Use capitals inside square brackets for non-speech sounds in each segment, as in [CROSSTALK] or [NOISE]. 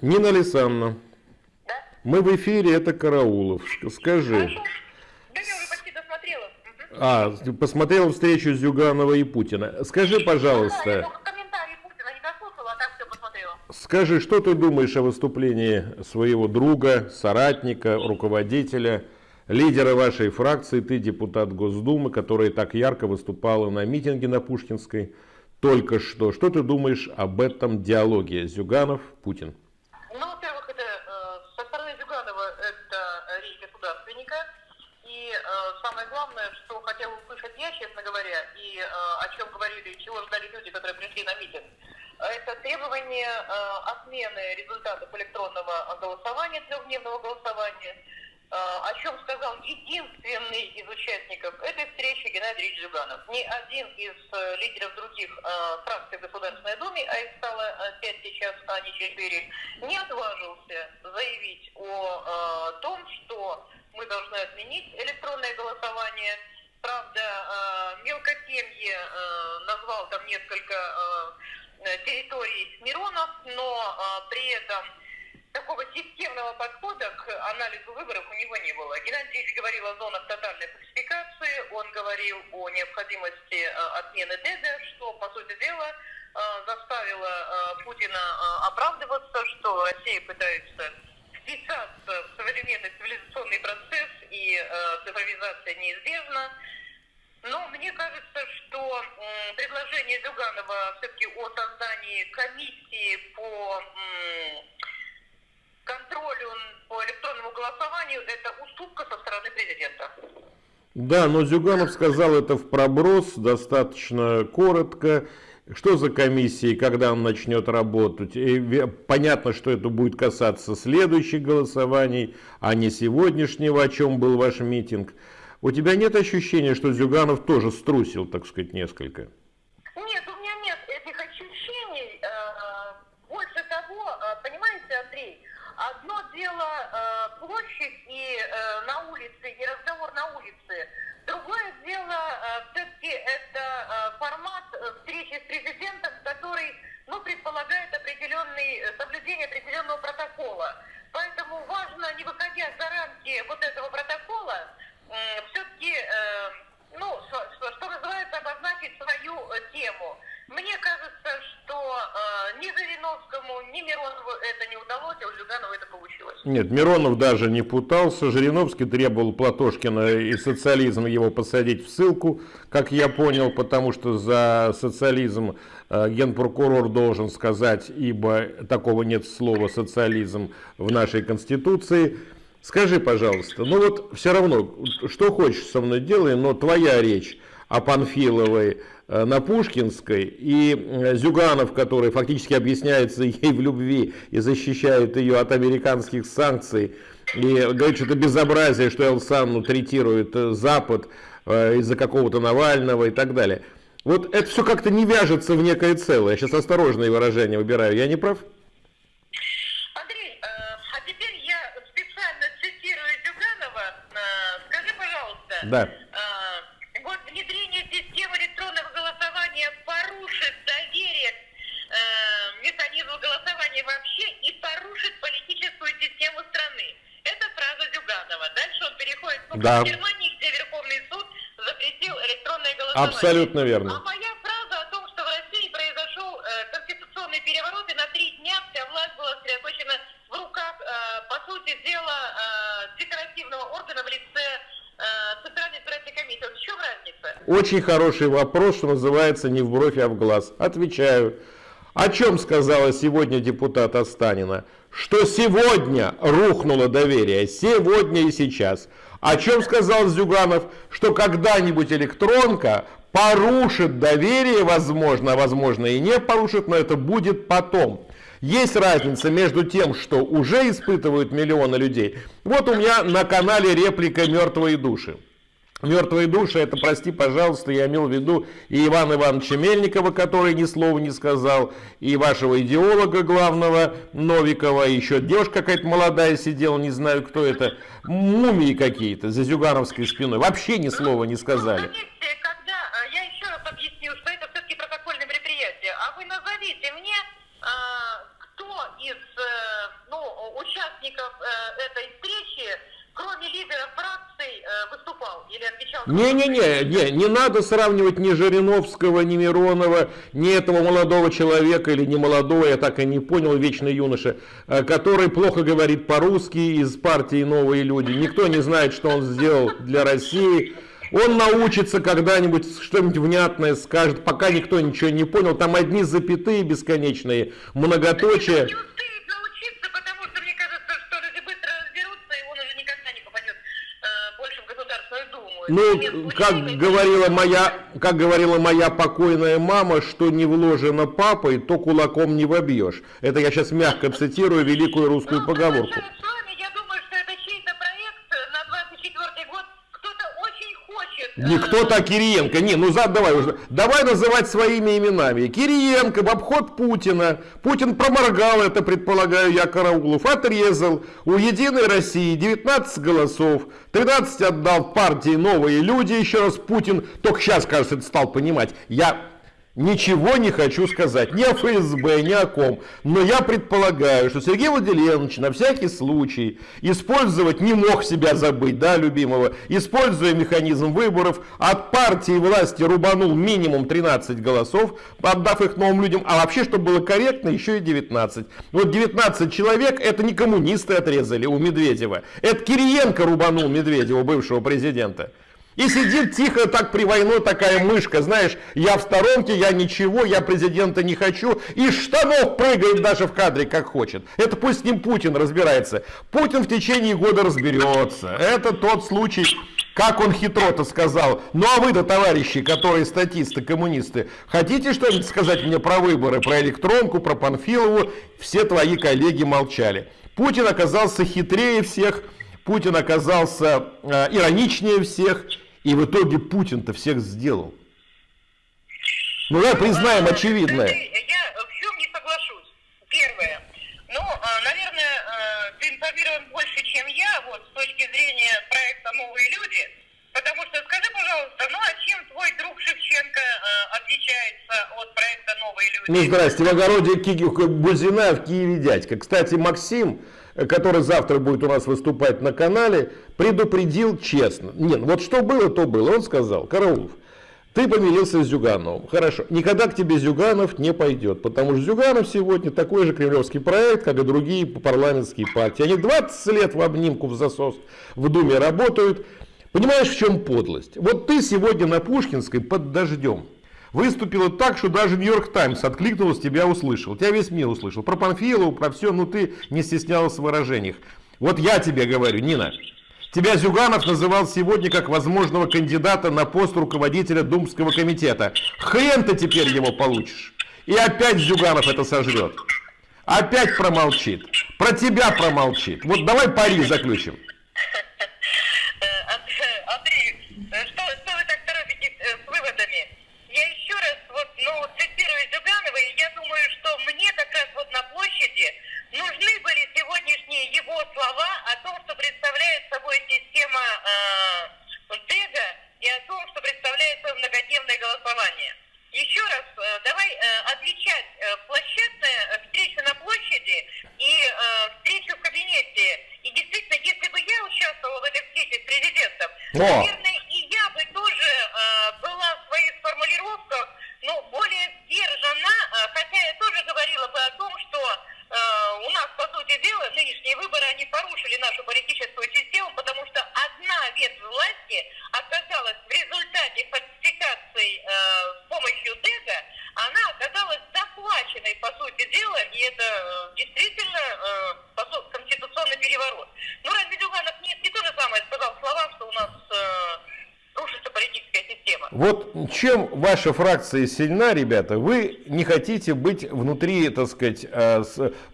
Нина Александровна, Да? мы в эфире, это Караулов. Скажи. Да я уже почти а, посмотрел встречу Зюганова и Путина. Скажи, Да, пожалуйста, комментарии Путина дослушала, а скажи, что ты думаешь о выступлении своего друга, соратника, руководителя, лидера вашей фракции, ты депутат Госдумы, которая так ярко выступала на митинге на Пушкинской только что. Что ты думаешь об этом диалоге Зюганов-Путин? Ну, во-первых, это э, со стороны Зюганова это речь государственника. И э, самое главное, что хотела услышать я, честно говоря, и э, о чем говорили, чего ждали люди, которые пришли на митинг, это требование э, отмены результатов электронного голосования, трехдневного голосования, э, о чем сказал единственный из участников этой встречи Геннадий Ильич Зюганов. Ни один из э, лидеров других э, фракций Государственной Думе, а их стало э, пять сейчас, а не четыре, не отважился заявить о э, том, что мы должны отменить электронное голосование. Правда, э, мелкотемье э, назвал там несколько э, э, территорий Миронов, но э, при этом такого системного подхода к анализу выборов у него не было. Геннадий Ильич говорил о зонах тотальной фальсификации, он говорил о необходимости э, отмены ДЭДа, что, по сути дела, э, заставило э, Путина оправдываться, что Россия пытается вписаться в современный цивилизационный процесс и цифровизация неизбежна. Но мне кажется, что предложение Зюганова все-таки о создании комиссии по контролю по электронному голосованию это уступка со стороны президента. Да, но Зюганов сказал это в проброс, достаточно коротко. Что за комиссия, когда он начнет работать? И понятно, что это будет касаться следующих голосований, а не сегодняшнего, о чем был ваш митинг. У тебя нет ощущения, что Зюганов тоже струсил, так сказать, несколько? Нет, у меня нет этих ощущений. Э, Больше того, э, понимаете, Андрей, одно дело э, площадь и э, на улице, и разговор на улице. Другое дело, все-таки это э, формат э, встречи с президентом, который, ну, предполагает определенный, э, соблюдение определенного протокола. Поэтому важно, не выходя за рамки вот этого протокола, все-таки, ну, что, что- что называется, обозначить свою э, тему. Мне кажется, что э, ни Жириновскому, ни Миронову это не удалось, а у Зюганова это получилось. Нет, Миронов даже не путался. Жириновский требовал Платошкина и социализм его посадить в ссылку, как я понял, потому что за социализм э, генпрокурор должен сказать, ибо такого нет слова социализм в нашей конституции. Скажи, пожалуйста, ну вот все равно, что хочешь со мной делай, но твоя речь о Панфиловой э, на Пушкинской и э, Зюганов, который фактически объясняется [LAUGHS] ей в любви и защищает ее от американских санкций, и говорит, что это безобразие, что Элсанну третирует э, Запад из-за какого-то Навального и так далее. Вот это все как-то не вяжется в некое целое. Я сейчас осторожные выражения выбираю. Я не прав? Андрей, а теперь я специально цитирую Зюганова. Скажи, пожалуйста, Да. э, вот внедрение системы электронного голосования порушит доверие к э, механизму голосования вообще и порушит политическую систему страны. Это фраза Зюганова. Дальше Да. Германии, где Верховный суд запретил электронное голосование. Абсолютно верно. А моя фраза о том, что в России произошел э, конституционный переворот, и на три дня вся власть была сосредоточена в руках, э, по сути дела, э, декоративного органа в лице э, Центральной избирательной комиссии. Вот в чем разница? Очень хороший вопрос, что называется не в бровь, а в глаз. Отвечаю. О чем сказала сегодня депутат Останина? Что сегодня рухнуло доверие, сегодня и сейчас. О чем сказал Зюганов? Что когда-нибудь электронка порушит доверие, возможно, возможно и не порушит, но это будет потом. Есть разница между тем, что уже испытывают миллионы людей. Вот у меня на канале реплика «Мертвые души». Мертвые души, это, прости, пожалуйста, я имел в виду и Ивана Ивановича Мельникова, который ни слова не сказал, и вашего идеолога главного Новикова, еще девушка какая-то молодая сидела, не знаю кто это, мумии какие-то за Зюгановской спиной, вообще ни слова не сказали. Ну, когда, э, я еще раз объясню, что это все-таки протокольное мероприятие, а вы назовите мне, э, кто из э, участников э, этой встречи, кроме лидера фракций, э, выступал или отвечал? Не-не-не, не, не надо сравнивать ни Жириновского, ни Миронова, ни этого молодого человека или не молодого, я так и не понял, вечный юноша, э, который плохо говорит по-русски из партии «Новые люди». Никто не знает, что он сделал для России. Он научится когда-нибудь что-нибудь внятное скажет, пока никто ничего не понял. Там одни запятые бесконечные, многоточия. Ну, как говорила моя, как говорила моя покойная мама, что не вложено папой, то кулаком не вобьешь. Это я сейчас мягко цитирую великую русскую Ну, поговорку. соглашаюсь с вами, я думаю, что это чей-то проект на 24 год. Кто-то очень хочет. э, Никто так Кириенко. Не, ну за, давай уже. Давай называть своими именами. Кириенко в обход Путина. Путин проморгал это, предполагаю я, Караулов. Отрезал. У Единой России 19 голосов. 13 отдал партии новые люди. Еще раз Путин только сейчас, кажется, это стал понимать. Я Ничего не хочу сказать, ни о ФСБ, ни о ком. Но я предполагаю, что Сергей Владимирович на всякий случай использовать не мог себя забыть, да, любимого, используя механизм выборов, от партии власти рубанул минимум 13 голосов, отдав их новым людям, а вообще, чтобы было корректно, еще и 19. Вот 19 человек, это не коммунисты отрезали у Медведева, это Кириенко рубанул Медведева, бывшего президента. И сидит тихо так при войну такая мышка, знаешь, я в сторонке, я ничего, я президента не хочу, и штанов прыгает даже в кадре как хочет. Это пусть с ним Путин разбирается. Путин в течение года разберется. Это тот случай, как он хитро-то сказал. Ну а вы-то, товарищи, которые статисты, коммунисты, хотите что-нибудь сказать мне про выборы, про электронку, про Панфилову? Все твои коллеги молчали. Путин оказался хитрее всех, Путин оказался э, ироничнее всех, и в итоге Путин-то всех сделал. Ну давай признаем очевидное. Я в чем не соглашусь. Первое. Ну, а, наверное, а, ты информирован больше, чем я, вот, с точки зрения проекта «Новые люди». Потому что скажи, пожалуйста, ну а чем твой друг Шевченко а, отличается от проекта «Новые люди»? Ну здрасте, в огороде Ки- Бузина в Киеве дядька. Кстати, Максим, э, который завтра будет у нас выступать на канале, предупредил честно. Нет, вот что было, то было. Он сказал, Караулов, ты помирился с Зюгановым. Хорошо. Никогда к тебе Зюганов не пойдет, потому что Зюганов сегодня такой же кремлевский проект, как и другие парламентские партии. Они 20 лет в обнимку в засос в Думе работают. Понимаешь, в чем подлость? Вот ты сегодня на Пушкинской под дождем. Выступила так, что даже Нью-Йорк Таймс откликнулся, тебя услышал. Тебя весь мир услышал. Про Панфилову, про все, но ты не стеснялась в выражениях. Вот я тебе говорю, Нина, Тебя Зюганов называл сегодня как возможного кандидата на пост руководителя Думского комитета. Хрен ты теперь его получишь. И опять Зюганов это сожрет. Опять промолчит. Про тебя промолчит. Вот давай пари заключим. Анд- [LAUGHS] Андрей, э, что, что вы так торопитесь э, с выводами? Я еще раз вот, ну, цитирую Зюганова, и я думаю, что мне как раз вот на площади нужны были сегодняшние его слова о том, что представляет собой система э, ДЭГа и о том, что представляет собой многодневное голосование. Еще раз, э, давай э, отличать э, площадное, э, встречу на площади и э, встречу в кабинете. И действительно, если бы я участвовала в этой встрече с президентом, О! наверное, и я бы тоже э, была в своих формулировках, ну, более сдержана, э, хотя я тоже говорила бы о том, что э, у нас, по сути дела, нынешние выборы, они порушили нашу политическую систему, потому что одна ветвь власти оказалась в результате фальсификаций э, с помощью ДЭГа, она оказалась захваченной, по сути дела, и это э, действительно э, по су- конституционный переворот. Ну, разве Зюганов не, не то же самое сказал в словах, что у нас э, рушится политическая система? Вот чем ваша фракция сильна, ребята, вы не хотите быть внутри, так сказать, э,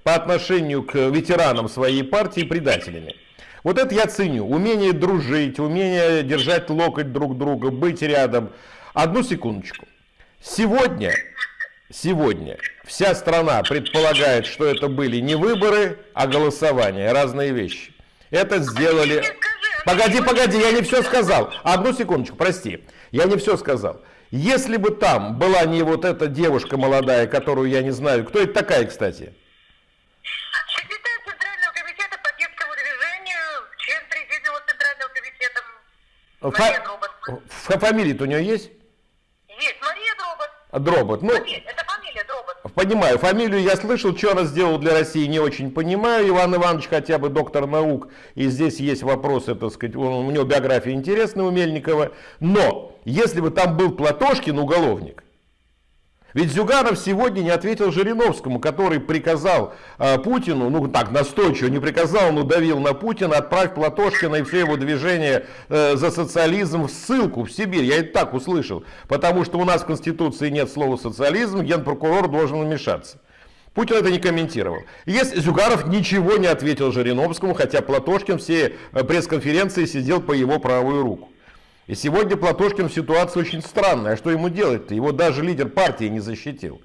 по отношению к ветеранам своей партии предателями. Вот это я ценю. Умение дружить, умение держать локоть друг друга, быть рядом. Одну секундочку. Сегодня, сегодня вся страна предполагает, что это были не выборы, а голосование. Разные вещи. Это сделали... Погоди, погоди, я не все сказал. Одну секундочку, прости. Я не все сказал. Если бы там была не вот эта девушка молодая, которую я не знаю, кто это такая, кстати? Секретарь Центрального комитета по детскому движению, член Президиума Центрального комитета Мария Дробот. Фамилия-то у нее есть? Есть, Мария Дробот. Дробот, ну... Мария, Понимаю, фамилию я слышал, что она сделала для России, не очень понимаю. Иван Иванович хотя бы доктор наук, и здесь есть вопросы, так сказать, у него биография интересная у Мельникова. Но, если бы там был Платошкин, уголовник, ведь Зюганов сегодня не ответил Жириновскому, который приказал э, Путину, ну так настойчиво не приказал, но давил на Путина, отправь Платошкина и все его движения э, за социализм в ссылку в Сибирь. Я это так услышал. Потому что у нас в Конституции нет слова социализм, генпрокурор должен вмешаться. Путин это не комментировал. Если Зюганов ничего не ответил Жириновскому, хотя Платошкин все э, пресс-конференции сидел по его правую руку. И сегодня Платошкин в ситуации очень странная. А что ему делать-то? Его даже лидер партии не защитил.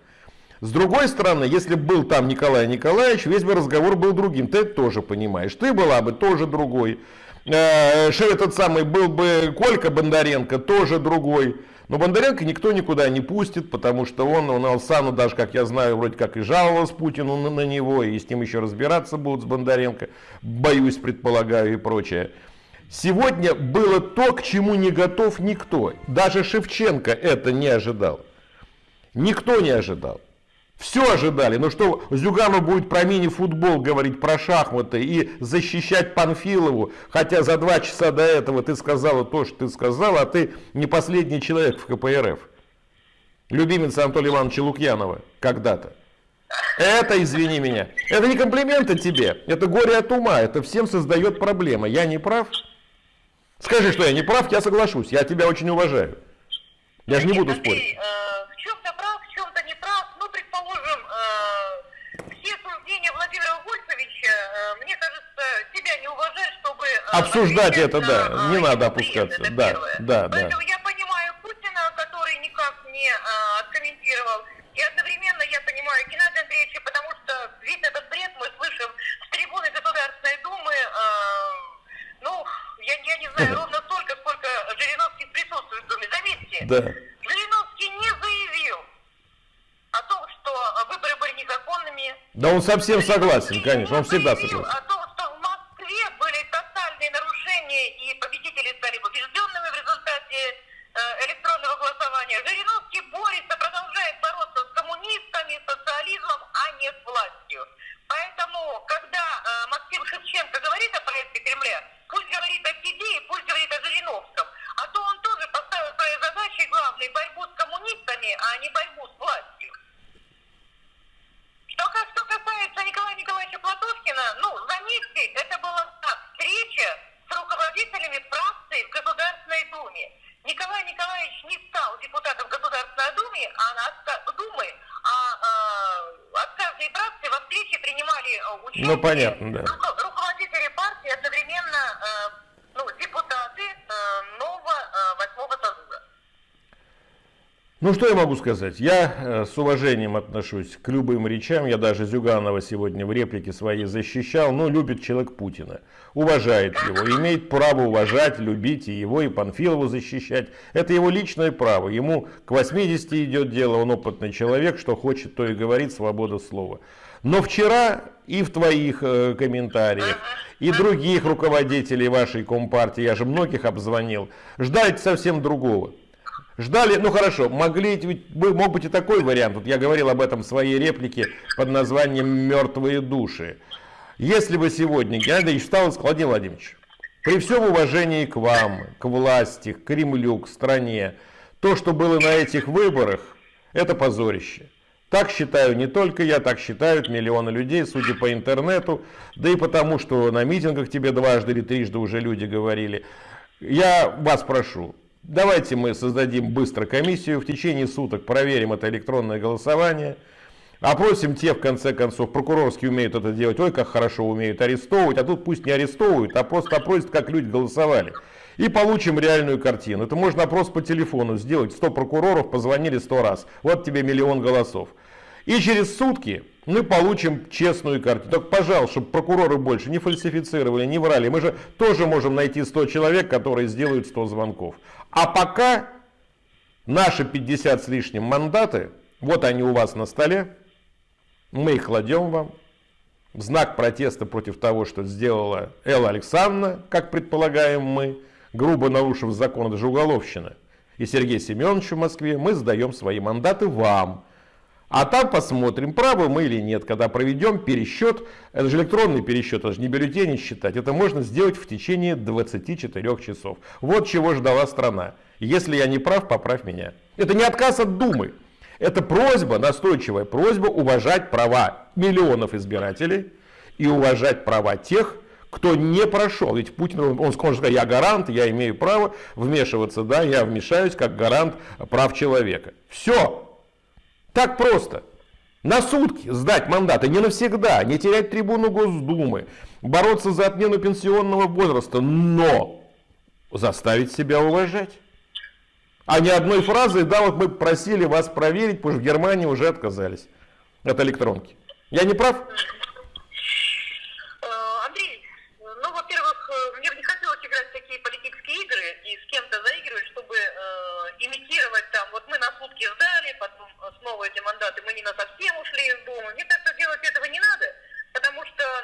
С другой стороны, если бы был там Николай Николаевич, весь бы разговор был другим. Ты это тоже понимаешь. Ты была бы тоже другой. Э, Что этот самый был бы Колька Бондаренко, тоже другой. Но Бондаренко никто никуда не пустит, потому что он, он Алсану даже, как я знаю, вроде как и жаловался Путину на, на него, и с ним еще разбираться будут с Бондаренко, боюсь, предполагаю и прочее. Сегодня было то, к чему не готов никто. Даже Шевченко это не ожидал. Никто не ожидал. Все ожидали. Но что Зюганов будет про мини-футбол говорить, про шахматы и защищать Панфилову, хотя за два часа до этого ты сказала то, что ты сказала, а ты не последний человек в КПРФ. Любимица Анатолия Ивановича Лукьянова когда-то. Это, извини меня, это не комплименты тебе, это горе от ума, это всем создает проблемы. Я не прав? Скажи, что я не прав, я соглашусь, я тебя очень уважаю. Я же не буду Андрей, спорить. э, в чем-то прав, в чем-то не прав. Ну, предположим, э, все суждения Владимира Вольфовича, э, мне кажется, тебя не уважают, чтобы... э, Обсуждать это, на, да, не надо опускаться. это Да, первое. да, да. Я понимаю Путина, который никак не э, откомментировал. И одновременно я понимаю Геннадия Андреевича, потому что весь этот бред мы слышим с трибуны Государственной Думы, э, ну, я, я не знаю, ровно столько, сколько Жириновский присутствует в Думе. Заметьте, Да. Жириновский не заявил о том, что э, выборы были незаконными. Да он совсем согласен, конечно, он всегда согласен. о том, что в Москве были тотальные нарушения и победители стали побежденными в результате э, электронного голосования. Жириновский борется, продолжает бороться с коммунистами, социализмом, а не с властью. Поэтому, когда э, Максим Шевченко говорит о проекте Кремля, пусть говорит о себе и пусть говорит о Жириновском. А то он тоже поставил своей задачей главной борьбу с коммунистами, а не борьбу с властью. Что, ка- что касается Николая Николаевича Платошкина, ну, заметьте, это была так, встреча с руководителями фракции в Государственной Думе. Николай Николаевич не стал депутатом Государственной Думы, а на отка- Думы, а э, от каждой фракции во встрече принимали э, участие Ну, понятно, да. руко- руководители партии, одновременно э, ну, депутаты э, нового э, восьмого созыва. Ну что я могу сказать? Я э, с уважением отношусь к любым речам. Я даже Зюганова сегодня в реплике своей защищал. Но любит человек Путина. Уважает его. Имеет право уважать, любить и его, и Панфилову защищать. Это его личное право. Ему к 80 идет дело. Он опытный человек. Что хочет, то и говорит. Свобода слова. Но вчера и в твоих э, комментариях, и других руководителей вашей компартии, я же многих обзвонил, ждали совсем другого. Ждали, ну хорошо, могли, ведь мог быть и такой вариант. Вот я говорил об этом в своей реплике под названием «Мертвые души». Если бы сегодня Геннадий сказал, Владимир Владимирович, при всем уважении к вам, к власти, к Кремлю, к стране, то, что было на этих выборах, это позорище. Так считаю не только я, так считают миллионы людей, судя по интернету, да и потому, что на митингах тебе дважды или трижды уже люди говорили. Я вас прошу, давайте мы создадим быстро комиссию, в течение суток проверим это электронное голосование, опросим те, в конце концов, прокурорские умеют это делать, ой, как хорошо умеют арестовывать, а тут пусть не арестовывают, а просто опросят, как люди голосовали. И получим реальную картину. Это можно опрос по телефону сделать. 100 прокуроров позвонили 100 раз. Вот тебе миллион голосов. И через сутки мы получим честную картину. Только, пожалуйста, чтобы прокуроры больше не фальсифицировали, не врали. Мы же тоже можем найти 100 человек, которые сделают 100 звонков. А пока наши 50 с лишним мандаты, вот они у вас на столе, мы их кладем вам. В знак протеста против того, что сделала Элла Александровна, как предполагаем мы. грубо нарушив закон, это же уголовщина. И Сергей Семенович в Москве, мы сдаем свои мандаты вам. А там посмотрим, правы мы или нет, когда проведем пересчет. Это же электронный пересчет, это же не бюллетени считать. Это можно сделать в течение 24 часов. Вот чего ждала страна. Если я не прав, поправь меня. Это не отказ от Думы. Это просьба, настойчивая просьба уважать права миллионов избирателей и уважать права тех, кто не прошел. Ведь Путин, он скажет, сказать, я гарант, я имею право вмешиваться, да, я вмешаюсь как гарант прав человека. Все. Так просто. На сутки сдать мандаты, не навсегда, не терять трибуну Госдумы, бороться за отмену пенсионного возраста, но заставить себя уважать. А не одной фразой, да, вот мы просили вас проверить, потому что в Германии уже отказались от электронки. Я не прав?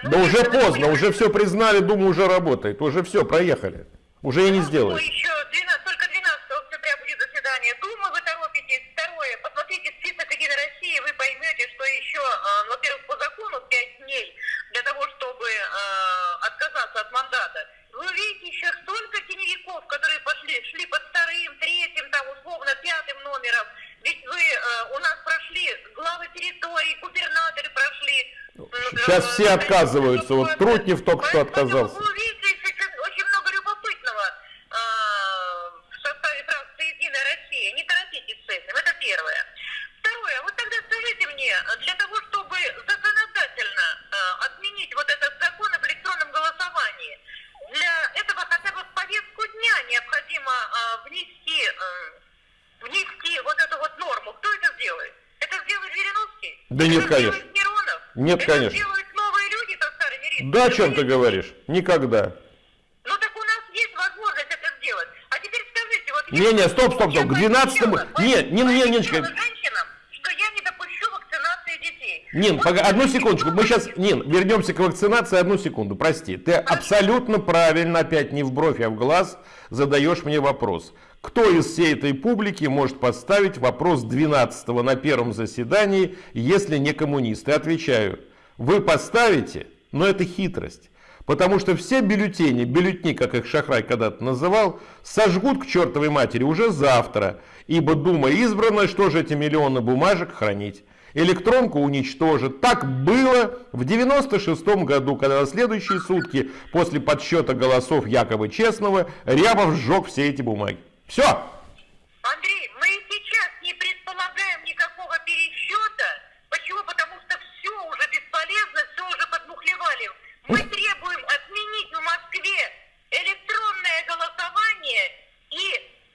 Да уже поздно, уже все признали, думаю, уже работает. Уже все, проехали. Уже и не сделаешь. Ну, еще 12, только 12 октября будет заседание Думы, вы торопитесь. Второе, посмотрите список Единой России, вы поймете, что еще, э, во-первых, по закону 5 дней для того, чтобы э, отказаться от мандата. Вы увидите еще столько теневиков, которые пошли, шли под вторым, третьим, там, условно, пятым номером. Ведь вы э, у нас прошли главы территорий, губернаторы прошли, Сейчас все отказываются. Вот Трутнев только что отказался. Очень много любопытного а, в составе фракции «Единая Россия». Не торопитесь с этим. Это первое. Второе. Вот тогда скажите мне, для того, чтобы законодательно а, отменить вот этот закон об электронном голосовании, для этого хотя бы в повестку дня необходимо а, внести, внести вот эту вот норму. Кто это сделает? Это сделает Жириновский? Да нет, конечно. Нет, конечно. делают новые люди, Токтар Эмирит. Да, о чем ты говоришь? Никогда. Ну так у нас есть возможность это сделать. А теперь скажите, вот... Не, не, стоп, стоп, стоп, к 12 Нет, не, не, Ниночка. Женщинам, что я не допущу вакцинации детей. Нин, пога... одну секундочку, мы сейчас, Нин, вернемся к вакцинации, одну секунду, прости. Ты абсолютно правильно, опять не в бровь, а в глаз, задаешь мне вопрос. Кто из всей этой публики может поставить вопрос 12 на первом заседании, если не коммунисты? Отвечаю, вы поставите, но это хитрость. Потому что все бюллетени, бюллетни, как их Шахрай когда-то называл, сожгут к чертовой матери уже завтра. Ибо Дума избрана, что же эти миллионы бумажек хранить? Электронку уничтожит. Так было в 96 году, когда на следующие сутки после подсчета голосов якобы честного Рябов сжег все эти бумаги. Все. Андрей, мы сейчас не предполагаем никакого пересчета. Почему? Потому что все уже бесполезно, все уже подмухлевали. Мы требуем отменить в Москве электронное голосование и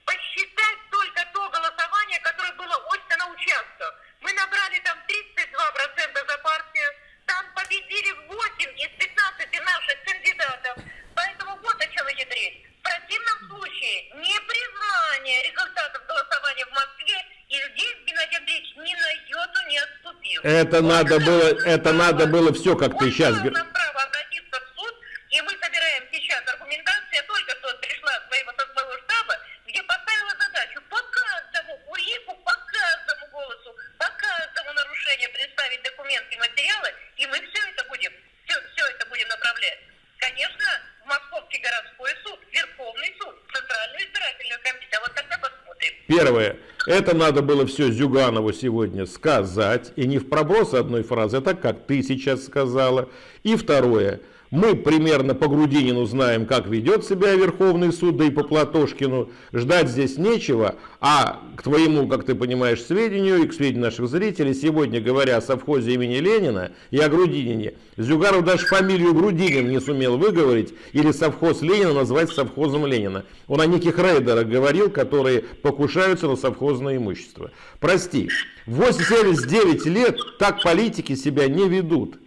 посчитать только то голосование, которое было очно на участках. Мы набрали там 32% за партию, там победили 8 из 15 наших кандидатов. Поэтому вот о чем идет речь. В противном случае непризнание результатов голосования в Москве и здесь Геннадий Андреевич ни на йоту не отступил. Это надо было, это надо было все, как ты сейчас говоришь. нам право обратиться в суд, и мы собираем сейчас аргументацию, только что пришла с своего, со своего штаба, где поставила задачу по каждому УИКу, по каждому голосу, по каждому нарушению представить документы и материалы, и мы все это будем, все, все это будем направлять. Конечно, Московский городской суд, Верховный суд, Центральную избирательную комиссию. А вот тогда посмотрим. Первое. Это надо было все Зюганову сегодня сказать. И не в проброс одной фразы, а так, как ты сейчас сказала. И второе. Мы примерно по Грудинину знаем, как ведет себя Верховный суд, да и по Платошкину. Ждать здесь нечего. А к твоему, как ты понимаешь, сведению и к сведению наших зрителей, сегодня говоря о совхозе имени Ленина и о Грудинине, Зюгаров даже фамилию Грудинин не сумел выговорить или совхоз Ленина назвать совхозом Ленина. Он о неких рейдерах говорил, которые покушаются на совхозное имущество. Прости, в 89 лет так политики себя не ведут.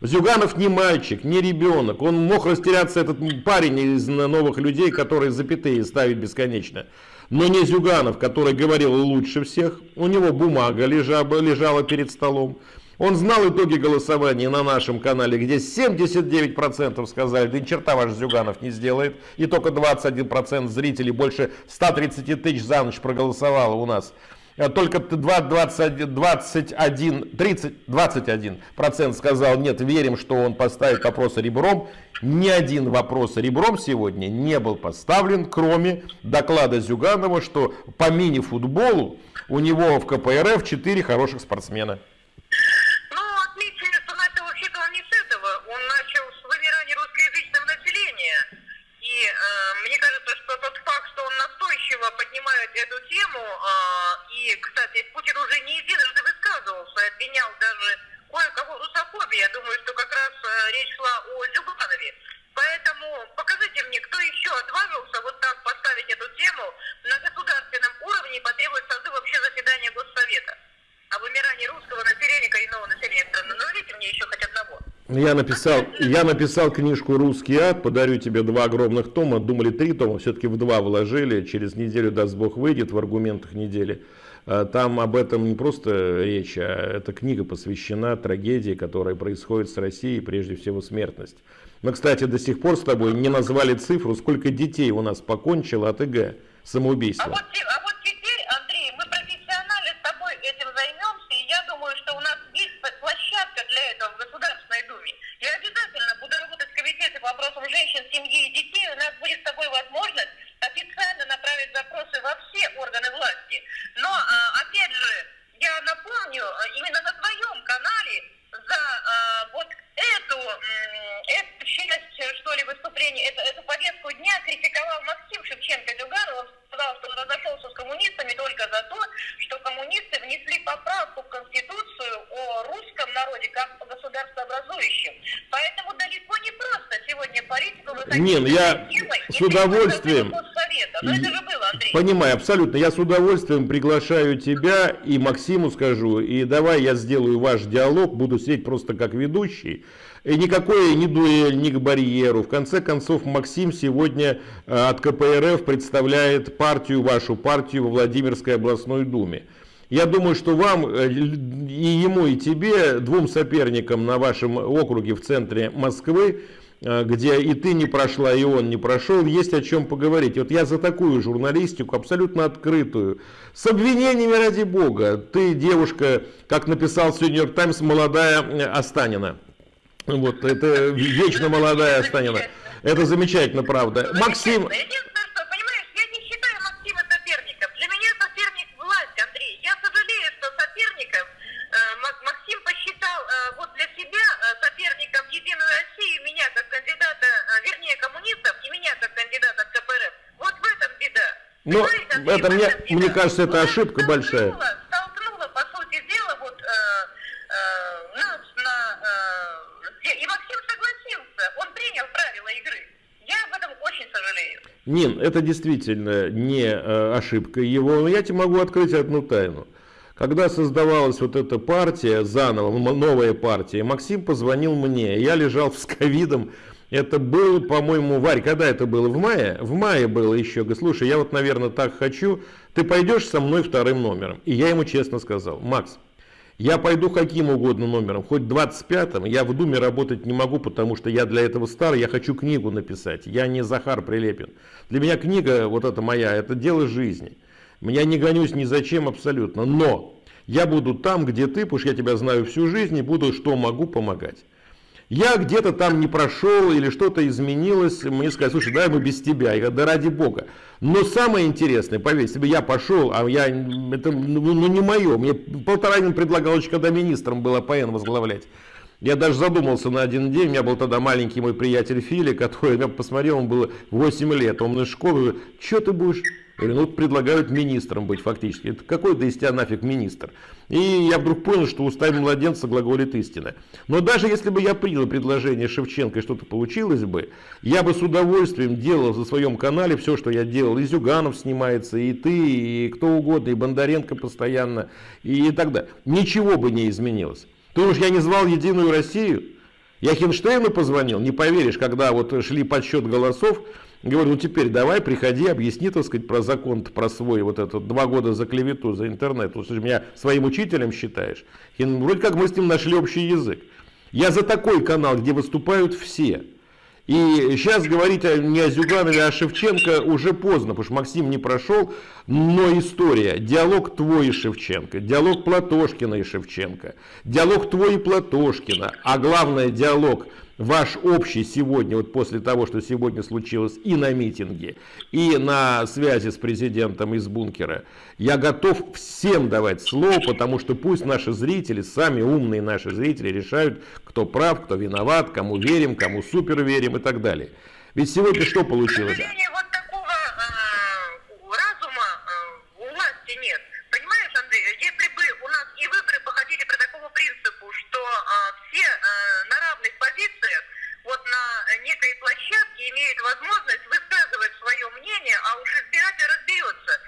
Зюганов не мальчик, не ребенок. Он мог растеряться, этот парень из новых людей, которые запятые ставит бесконечно. Но не Зюганов, который говорил лучше всех. У него бумага лежала, лежала перед столом. Он знал итоги голосования на нашем канале, где 79% сказали, да ни черта ваш Зюганов не сделает. И только 21% зрителей, больше 130 тысяч за ночь проголосовало у нас. Э, только 21, 21, 30, 21 процент сказал, нет, верим, что он поставит вопрос ребром. Ни один вопрос ребром сегодня не был поставлен, кроме доклада Зюганова, что по мини-футболу у него в КПРФ 4 хороших спортсмена. Ну, отметьте, что начал вообще-то он не с этого. Он начал с вымирания русскоязычного населения. И э, мне кажется, что тот факт, что он настойчиво поднимает эту тему, э, и, кстати, Путин уже не единожды высказывался, обвинял даже кое-кого в русофобии. Я думаю, что как раз э, речь шла о Зюганове. Поэтому покажите мне, кто еще отважился вот так поставить эту тему на государственном уровне и потребует созыва вообще заседания Госсовета о вымирании русского населения, коренного населения страны. Назовите мне еще хоть одного. Я написал, я написал книжку «Русский ад», подарю тебе два огромных тома, думали три тома, все-таки в два вложили, через неделю, даст Бог, выйдет в аргументах недели. А, там об этом не просто речь, а эта книга посвящена трагедии, которая происходит с Россией, прежде всего смертность. Мы, кстати, до сих пор с тобой не назвали цифру, сколько детей у нас покончило от ИГ самоубийства. А вот, а вот теперь, Андрей, мы профессионально с тобой этим займемся, и я думаю, что у нас есть площадка для этого в Государственной Думе. Я обязательно буду работать в комитете по вопросам женщин, семьи и детей. У нас будет с тобой возможность официально направить запросы во все органы власти. Но, а, опять же, я напомню, именно на твоем канале за а, вот эту, эту часть, что ли, выступления, эту, эту повестку дня критиковал Максим Шевченко-Дюганов. Он сказал, что он разошелся с коммунистами только за то, что коммунисты внесли поправку в Конституцию о русском народе как государствообразующем. Поэтому далеко не просто сегодня ну я с удовольствием... Понимаю, абсолютно. Я с удовольствием приглашаю тебя и Максиму скажу, и давай я сделаю ваш диалог, буду сидеть просто как ведущий. И никакой не дуэль, ни к барьеру. В конце концов, Максим сегодня э, от КПРФ представляет партию, вашу партию во Владимирской областной думе. Я думаю, что вам, э, и ему, и тебе, двум соперникам на вашем округе в центре Москвы, где и ты не прошла, и он не прошел, есть о чем поговорить. Вот я за такую журналистику, абсолютно открытую, с обвинениями ради бога. Ты девушка, как написал сегодня Нью-Йорк Таймс, молодая Останина. Вот, это [LAUGHS] вечно молодая Останина. Это замечательно, правда. Максим... Что соперником э, Максим посчитал э, вот для себя э, соперником Единую Россию меня как э, вернее, коммунистов, и меня как кандидата от КПРФ. Вот в этом беда. Но Понимаете, Андрей, это мне, беда. мне кажется, это ошибка большая. столкнула- Столкнула, по сути дела, вот э, э, нас на... э, и Максим согласился. Он принял правила игры. Я об этом очень сожалею. Нин, это действительно не э, ошибка его, но я тебе могу открыть одну тайну. Когда создавалась вот эта партия, заново, новая партия, Максим позвонил мне, я лежал с ковидом, это был, по-моему, Варь, когда это было? В мае? В мае было еще. Говорит, слушай, я вот, наверное, так хочу, ты пойдешь со мной вторым номером? И я ему честно сказал, Макс, я пойду каким угодно номером, хоть 25-м, я в Думе работать не могу, потому что я для этого стар, я хочу книгу написать, я не Захар Прилепин. Для меня книга, вот эта моя, это дело жизни. Я не гонюсь ни за чем абсолютно, но я буду там, где ты, потому что я тебя знаю всю жизнь, и буду, что могу, помогать. Я где-то там не прошел или что-то изменилось, мне сказали, слушай, давай мы без тебя. Я говорю, да ради бога. Но самое интересное, поверь, бы я пошел, а я, это ну, ну, не мое, мне Полторанин предлагал еще, когда министром было ПН возглавлять. Я даже задумался на один день, у меня был тогда маленький мой приятель Фили, который я посмотрел, он было 8 лет, он из школы, что ты будешь? Говорю, ну предлагают министром быть фактически. Это какой ты из тебя нафиг министр? И я вдруг понял, что устами младенца глаголит истина. Но даже если бы я принял предложение Шевченко и что-то получилось бы, я бы с удовольствием делал за своем канале все, что я делал. И Зюганов снимается, и ты, и кто угодно, и Бондаренко постоянно, и так далее. Ничего бы не изменилось. Ты думаешь, я не звал Единую Россию? Я Хинштейну позвонил, не поверишь, когда вот шли подсчет голосов, говорю, ну теперь давай, приходи, объясни, так сказать, про закон, про свой вот этот, два года за клевету, за интернет. Же меня своим учителем считаешь. И вроде как мы с ним нашли общий язык. Я за такой канал, где выступают все. И сейчас говорить не о Зюганове, а о Шевченко уже поздно, потому что Максим не прошел, но история, диалог твой и Шевченко, диалог Платошкина и Шевченко, диалог твой и Платошкина, а главное диалог ваш общий сегодня, вот после того, что сегодня случилось и на митинге, и на связи с президентом из бункера, я готов всем давать слово, потому что пусть наши зрители, сами умные наши зрители решают, кто прав, кто виноват, кому верим, кому супер верим и так далее. Ведь сегодня что получилось?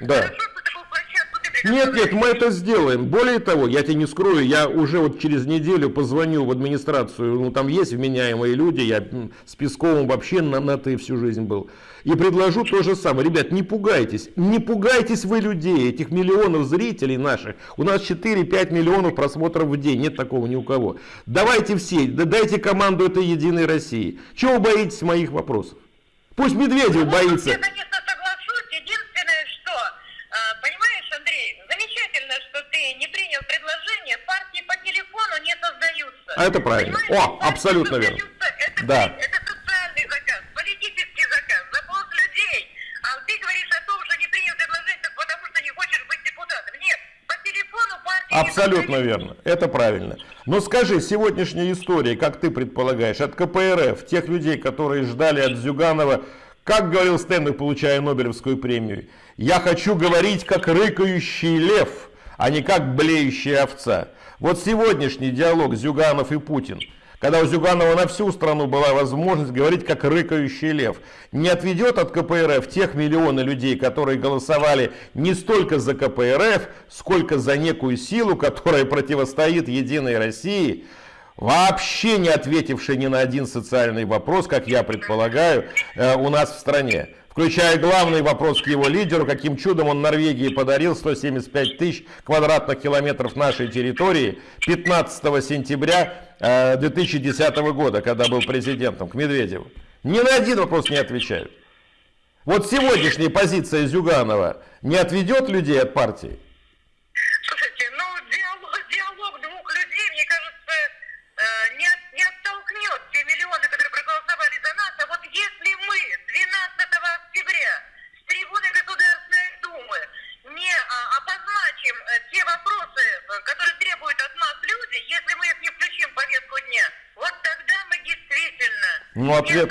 Да. Нет, нет, мы это сделаем. Более того, я тебе не скрою, я уже вот через неделю позвоню в администрацию, ну там есть вменяемые люди, я с Песковым вообще на, на ты всю жизнь был. И предложу то же самое. Ребят, не пугайтесь, не пугайтесь вы людей, этих миллионов зрителей наших. У нас 4-5 миллионов просмотров в день, нет такого ни у кого. Давайте все, дайте команду этой Единой России. Чего вы боитесь моих вопросов? Пусть Медведев боится. А это правильно. О, абсолютно верно. Это, да. Это социальный заказ, политический заказ, запрос людей. А ты говоришь о том, что не принял предложение, потому что не хочешь быть депутатом. Нет, по телефону партии... Абсолютно верно. Это правильно. Но скажи, сегодняшняя история, как ты предполагаешь, от КПРФ, тех людей, которые ждали от Зюганова, как говорил Стэнли, получая Нобелевскую премию, я хочу говорить как рыкающий лев, а не как блеющая овца. Вот сегодняшний диалог Зюганов и Путин, когда у Зюганова на всю страну была возможность говорить как рыкающий лев, не отведет от КПРФ тех миллионы людей, которые голосовали не столько за КПРФ, сколько за некую силу, которая противостоит Единой России, вообще не ответивший ни на один социальный вопрос, как я предполагаю, э, у нас в стране включая главный вопрос к его лидеру, каким чудом он Норвегии подарил 175 тысяч квадратных километров нашей территории 15 сентября 2010 э, года, когда был президентом, к Медведеву. Ни на один вопрос не отвечают. Вот сегодняшняя позиция Зюганова не отведет людей от партии? Ну, ответ...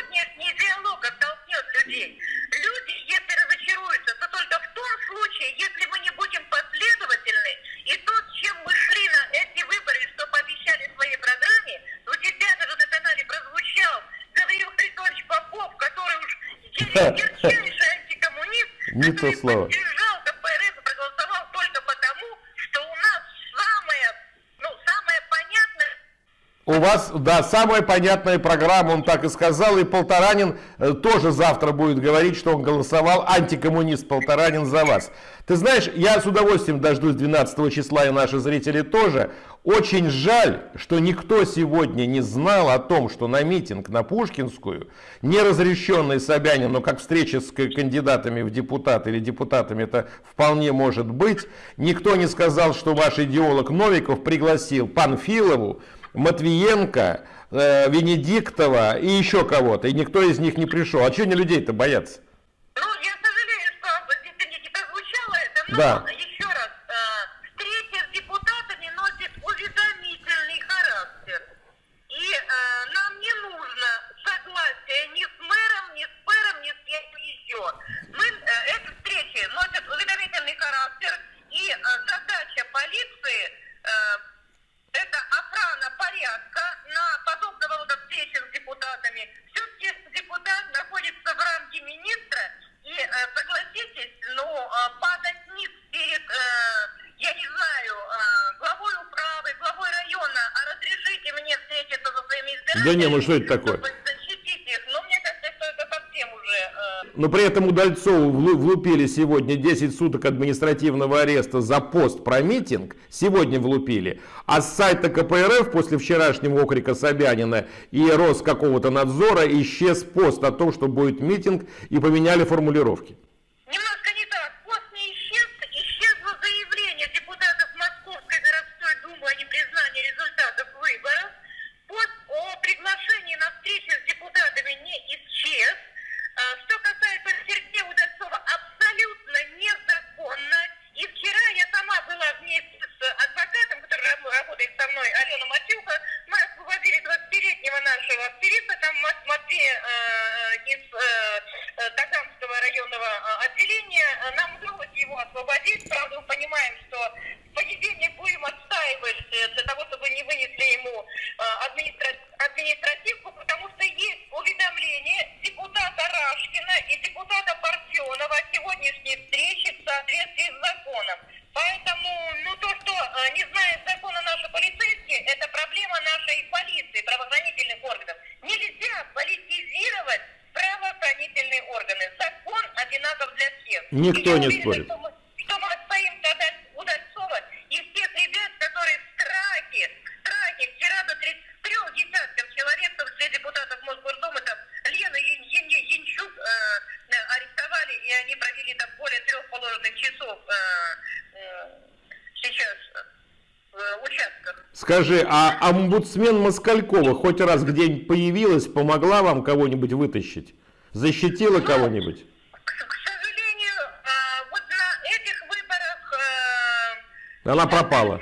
вас, да, самая понятная программа, он так и сказал, и Полторанин э, тоже завтра будет говорить, что он голосовал, антикоммунист Полторанин за вас. Ты знаешь, я с удовольствием дождусь 12 числа, и наши зрители тоже. Очень жаль, что никто сегодня не знал о том, что на митинг на Пушкинскую, не разрешенный Собянин, но как встреча с кандидатами в депутаты или депутатами это вполне может быть, никто не сказал, что ваш идеолог Новиков пригласил Панфилову, Матвиенко, э, Венедиктова и еще кого-то, и никто из них не пришел. А что они людей-то боятся? Ну, я сожалею, что здесь не так звучало это, но Да. еще раз, э, встреча с депутатами носит уведомительный характер. И э, нам не нужно согласия ни с мэром, ни с пэром, ни с кем еще. Мы, э, эти встречи носят уведомительный характер, и э, задача полиции э, охрана порядка на подобного рода встречи с депутатами. Все-таки депутат находится в рамке министра, и э, согласитесь, ну, э, падать низ перед, э, я не знаю, главой управы, главой района, а разрешите мне встретиться со своими избирателями. Да не, ну что это такое? чтобы защитить их. Но мне кажется, что это совсем уже... э, Но при этом Удальцову влу- влупили сегодня 10 суток административного ареста за пост про митинг. Сегодня влупили. А с сайта КПРФ после вчерашнего окрика Собянина и рост какого-то надзора исчез пост о том, что будет митинг и поменяли формулировки. Немножко не так. Пост не исчез, исчезло заявление депутатов Московской городской думы о непризнании результатов выборов. Пост о приглашении на встречу с депутатами не исчез. А, Что касается Сергея Удальцова, абсолютно незаконно. И вчера я сама была вместе с адвокатом, который раб- работает со мной, Алена Матюха. Мы освободили 20-летнего нашего активиста, там Мат- Матвея э, из э, э, Таганского районного э, отделения. Э, Нам удалось его освободить. Правда, мы понимаем, что в понедельник будем отстаивать для того, чтобы не вынесли ему администра- административку, потому что есть уведомление депутата Рашкина и депутата Парфенова о сегодняшней встрече в соответствии с законом. Поэтому, ну то, что э, не знает закона наши полицейские, это проблема нашей полиции, Никто не уверена, спорит. Что мы, что мы отстоим Удаль- Удальцова и всех ребят, которые в страхе, в страхе, вчера до 33 десятков человек, в том числе депутатов Мосгордумы, там, Лену Ян- Ян- Янчук э, э, арестовали, и они провели там более трех положенных часов э, э, сейчас э, в участках. Скажи, а омбудсмен Москалькова хоть раз где-нибудь появилась, помогла вам кого-нибудь вытащить? Защитила кого-нибудь? Она пропала.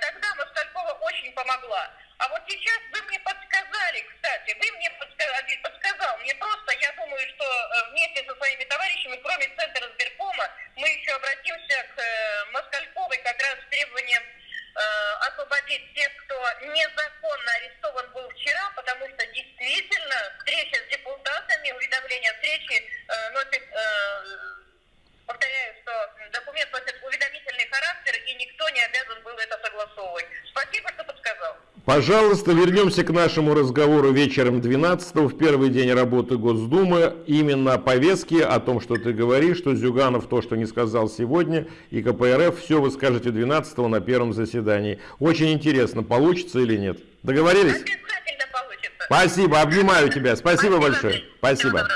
Тогда Москалькова очень помогла. А вот сейчас вы мне подсказали, кстати, вы мне подсказал, мне просто, я думаю, что э, вместе со своими товарищами, кроме Центра сберкома, мы еще обратимся к э, Москальковой как раз с требованием э, освободить тех, кто незаконно арестован был вчера, потому что действительно встреча с депутатами, уведомление о встрече э, носит, э, повторяю, что документ носит уведомительный характер, и никто не обязан был это согласовывать. Спасибо, что подсказал. Пожалуйста, вернемся к нашему разговору вечером 12 в первый день работы Госдумы. Именно о повестке, о том, что ты говоришь, что Зюганов то, что не сказал сегодня, и КПРФ, все вы скажете 12 на первом заседании. Очень интересно, получится или нет. Договорились? Обязательно получится. Спасибо, обнимаю тебя. Спасибо большое. Всего Спасибо.